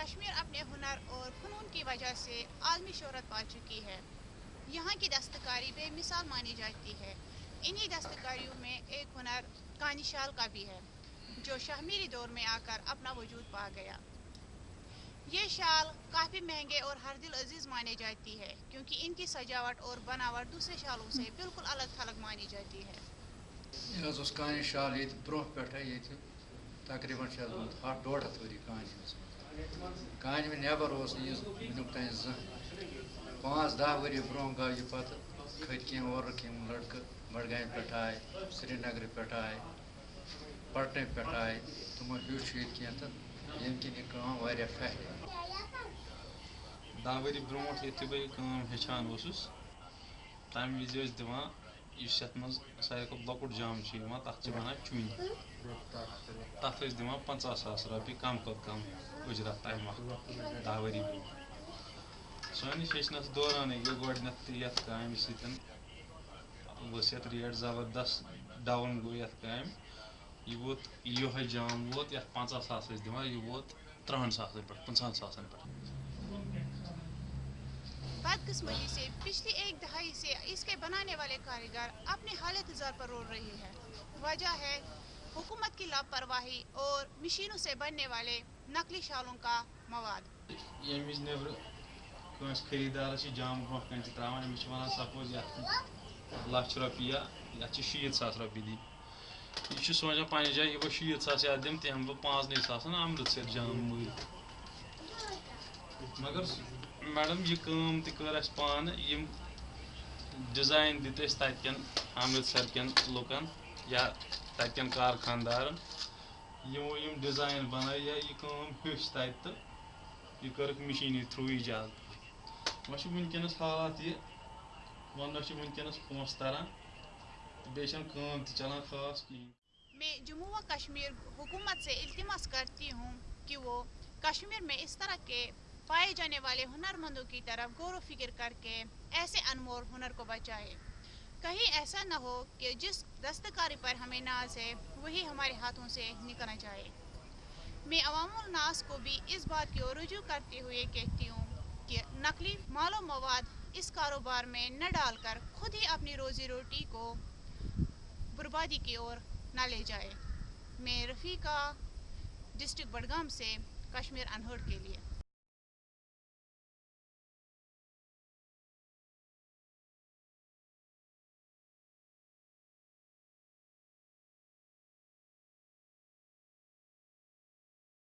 کشمیر اپنے ہنر اور فنون کی وجہ سے عالمی شہرت پا چکی ہے۔ یہاں کی دستکاری بے مثال مانی جاتی ہے۔ انہی دستکاریوں میں ایک ہنر کانی شال کا بھی ہے، جو شہمیری دور میں آ کر اپنا وجود پا گیا۔ یہ شال کافی مہنگے اور ہر دل عزیز مانی جاتی ہے، کیونکہ ان کی سجاوٹ اور بناوٹ دوسرے شالوں سے بالکل الگ تھلگ مانی جاتی ہے۔ یہ حظ اوس کانہِ شال ییٚتہِ برونٛہہ پٮ۪ٹھَے ییٚتہِ تقریٖباً چھِ اَتھ گوٚمُت ہَتھ ڈۄڑ کانہِ ہٕنٛز نٮ۪بر اوس نہٕ یہِ وٕنیُک تانۍ زانٛہہ۔ پانٛژھ دَہ ؤری برونٛہہ گوٚو یہِ پَتہٕ کھٔتۍ کینٛہہ اورُکھ یِم لٔڑکہٕ بڈگامہِ پٮ۪ٹھ آے، سرینگرٕ پٮ۪ٹھ آے، پٹنہٕ پٮ۪ٹھ آے، تِمو ہیوٚچھ ییٚتہِ کینٛہہ تہٕ ییٚمہِ کِنۍ یہِ کٲم واریاہ پھہلے۔ دہ ؤری برونٛٹھ یُتھُے بہٕ یہِ کٲم ہیٚچھان اوسُس۔ تَمہِ وِزِ ٲسۍ دِوان یُس یَتھ منٛز ساروی کھۄتہٕ لۄکُٹ جام چھُ یِوان، تَتھ چھِ وَنان چُنۍ تَتھ ٲسۍ دِوان پنٛژاہ ساس رۄپیہِ کَم کھۄتہٕ کَم اُجرت تَمہِ وقتہٕ دہ ؤری برونٛٹھ سٲنِس ہیٚچھنَس دورانٕے گٔے گۄڈنٮ۪تھ یَتھ کامہِ سۭتۍ ؤژھ یَتھ ریٹ زبردست ڈاوُن گوٚو یَتھ کامہِ۔ یہِ ووت، یِہوٚے جام ووت، یَتھ پنٛژاہ ساس ٲسۍ دِوان، یہِ ووت تٕرٛہَن ساسَن پٮ۪ٹھ، پٕنٛژٕہَن ساسَن پٮ۪ٹھ۔ بدقسمتی سے پچھلی ایک دہائی سے اس کے بنانے والے کاریگر اپنے حالت زر پر رول رہے ہیں۔ وجہ ہے حکومت کی لاپرواہی اور مشینوں سے بننے والے نقلی شالوں کا مواد۔ ییٚمہِ وِزِ نیٚبرٕ کٲنٛسہِ خٔریٖدارَس چھِ جام برونٛہہ کَنۍ تہِ ترٛاوان أمِس سپوز یَتھ لَچھ رۄپیہِ یا یَتھ چھِ شیٖتھ ساس رۄپیہِ دِنۍ یہِ چھُ سونٛچان پنٛنہِ جایہِ یہِ بہٕ شیٖتھ ساس یَتھ دِمہٕ تہِ ہٮ۪مہٕ بہٕ پانٛژنٕے ساسَن اَمرِتسر جام مٔرۍ مگر میڈم، یہِ کٲم تہِ کٔر اَسہِ پانہٕ، یِم ڈِزاین دِتۍ أسۍ تَتہِ کٮ۪ن اَمرِتسر کٮ۪ن لُکَن یا تَتہِ کٮ۪ن کارخاندارَن۔ یِمو یِم ڈِزاین بَنٲے یا یہِ کٲم ہیوٚچھ تَتہِ تہٕ یہِ کٔرٕکھ مِشیٖنی تھرٛوٗ ایجاد وۄنۍ چھُ وٕنکٮ۪نَس حالات یہِ وَنٛنَس چھِ وٕنکٮ۪نَس پونٛسہٕ تَران تہٕ بیٚیہِ چھَنہٕ کٲم تہِ چَلان خاص کِہیٖنۍ۔ میں جموں و کشمیر حکومت سے التماس کرتی ہوں کہ وہ کشمیر میں اس طرح کے پائے جانے والے ہنر مندوں کی طرف غور و فکر کر کے ایسے انمول ہنر کو بچائے۔ کہیں ایسا نہ ہو کہ جس دستکاری پر ہمیں ناز ہے، وہی ہمارے ہاتھوں سے نکلنا جائے میں عوام الناس کو بھی اس بات کی اور رجوع کرتے ہوئے کہتی ہوں کہ نقلی مال و مواد اس کاروبار میں نہ ڈال کر خود ہی اپنی روزی روٹی کو بربادی کی اور نہ لے جائے۔ میں رفیقہ ڈسٹرکٹ بڈگام سے کشمیر انہٹ کے لیے۔